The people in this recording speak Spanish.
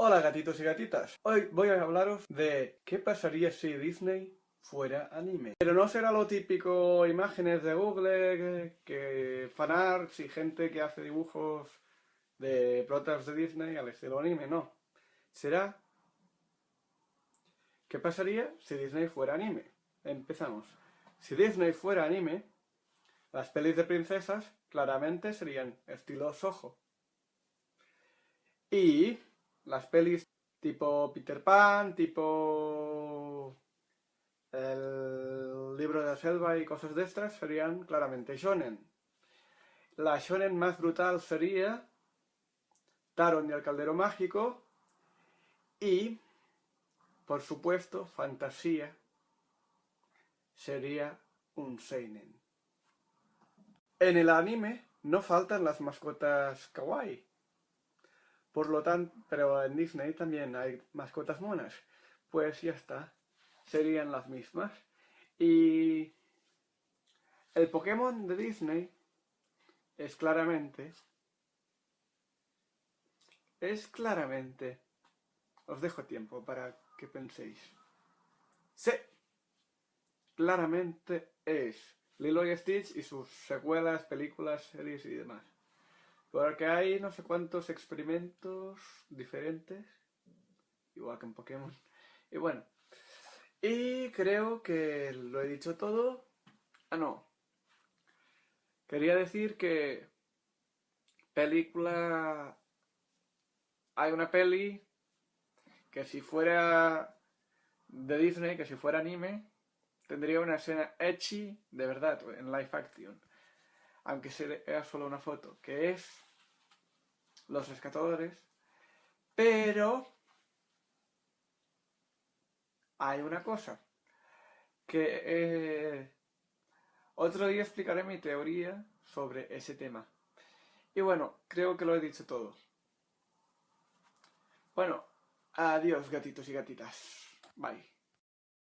Hola gatitos y gatitas, hoy voy a hablaros de qué pasaría si Disney fuera anime. Pero no será lo típico imágenes de Google, que fanarts y gente que hace dibujos de protas de Disney al estilo anime, no. Será ¿Qué pasaría si Disney fuera anime? Empezamos. Si Disney fuera anime, las pelis de princesas claramente serían estilo Soho. Y las pelis tipo Peter Pan, tipo el libro de la selva y cosas de estas serían claramente shonen. La shonen más brutal sería Taron y el caldero mágico y, por supuesto, fantasía sería un seinen. En el anime no faltan las mascotas kawaii. Por lo tanto, pero en Disney también hay mascotas monas. Pues ya está, serían las mismas. Y el Pokémon de Disney es claramente... Es claramente... Os dejo tiempo para que penséis. Sí, claramente es Lilo y Stitch y sus secuelas, películas, series y demás. Porque hay no sé cuántos experimentos diferentes, igual que en Pokémon. Y bueno, y creo que lo he dicho todo. Ah, no. Quería decir que película... Hay una peli que si fuera de Disney, que si fuera anime, tendría una escena ecchi de verdad, en live action aunque sea solo una foto, que es los rescatadores, pero hay una cosa, que eh, otro día explicaré mi teoría sobre ese tema. Y bueno, creo que lo he dicho todo. Bueno, adiós gatitos y gatitas. Bye.